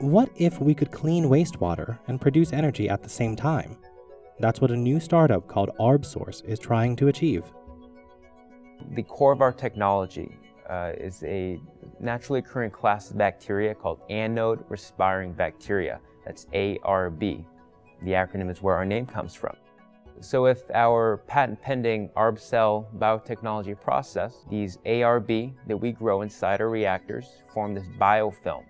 What if we could clean wastewater and produce energy at the same time? That's what a new startup called ArbSource is trying to achieve. The core of our technology uh, is a naturally occurring class of bacteria called anode respiring bacteria. That's ARB. The acronym is where our name comes from. So with our patent pending ArbCell biotechnology process, these ARB that we grow inside our reactors form this biofilm.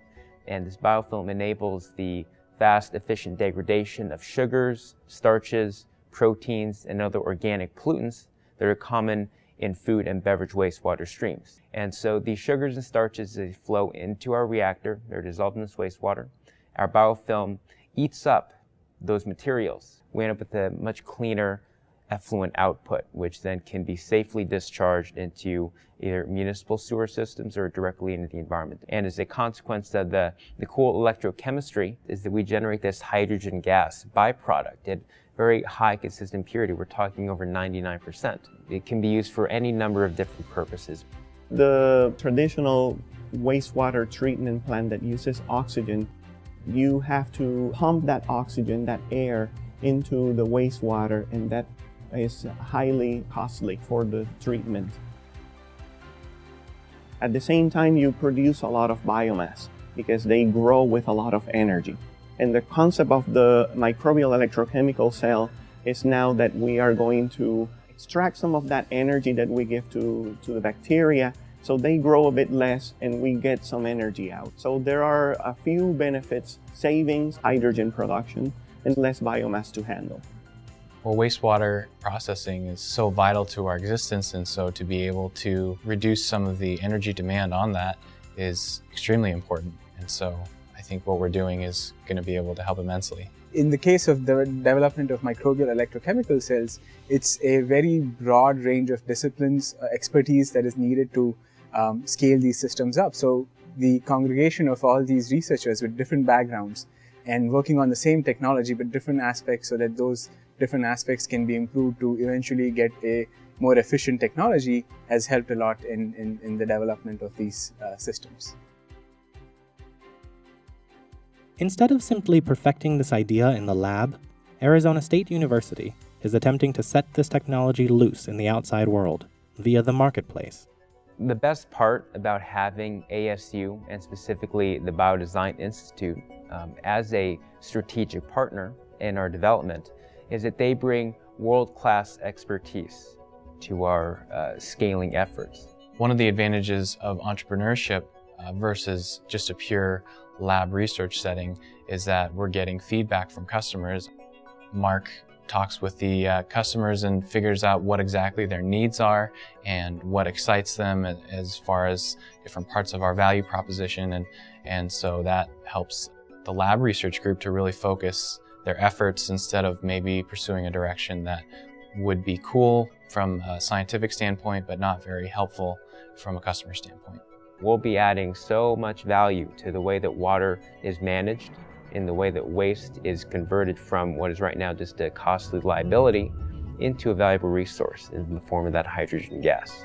And this biofilm enables the fast, efficient degradation of sugars, starches, proteins, and other organic pollutants that are common in food and beverage wastewater streams. And so these sugars and starches, they flow into our reactor, they're dissolved in this wastewater. Our biofilm eats up those materials. We end up with a much cleaner effluent output, which then can be safely discharged into either municipal sewer systems or directly into the environment. And as a consequence of the, the cool electrochemistry is that we generate this hydrogen gas byproduct at very high consistent purity. We're talking over 99%. It can be used for any number of different purposes. The traditional wastewater treatment plant that uses oxygen, you have to pump that oxygen, that air, into the wastewater and that is highly costly for the treatment. At the same time, you produce a lot of biomass because they grow with a lot of energy. And the concept of the microbial electrochemical cell is now that we are going to extract some of that energy that we give to, to the bacteria so they grow a bit less and we get some energy out. So there are a few benefits, savings, hydrogen production, and less biomass to handle. Well, wastewater processing is so vital to our existence, and so to be able to reduce some of the energy demand on that is extremely important. And so I think what we're doing is going to be able to help immensely. In the case of the development of microbial electrochemical cells, it's a very broad range of disciplines, uh, expertise that is needed to um, scale these systems up. So the congregation of all these researchers with different backgrounds and working on the same technology but different aspects so that those different aspects can be improved to eventually get a more efficient technology has helped a lot in, in, in the development of these uh, systems. Instead of simply perfecting this idea in the lab, Arizona State University is attempting to set this technology loose in the outside world via the marketplace. The best part about having ASU and specifically the Biodesign Institute um, as a strategic partner in our development is that they bring world-class expertise to our uh, scaling efforts. One of the advantages of entrepreneurship uh, versus just a pure lab research setting is that we're getting feedback from customers. Mark talks with the uh, customers and figures out what exactly their needs are and what excites them as far as different parts of our value proposition. And, and so that helps the lab research group to really focus their efforts instead of maybe pursuing a direction that would be cool from a scientific standpoint, but not very helpful from a customer standpoint. We'll be adding so much value to the way that water is managed, in the way that waste is converted from what is right now just a costly liability into a valuable resource in the form of that hydrogen gas.